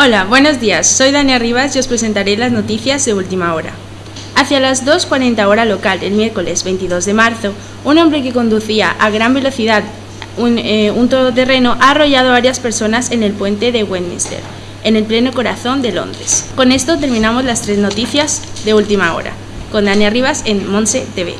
Hola, buenos días. Soy Dania Rivas y os presentaré las noticias de última hora. Hacia las 2.40 hora local, el miércoles 22 de marzo, un hombre que conducía a gran velocidad un, eh, un todoterreno ha arrollado a varias personas en el puente de Westminster, en el pleno corazón de Londres. Con esto terminamos las tres noticias de última hora. Con Dania Rivas en Monse TV.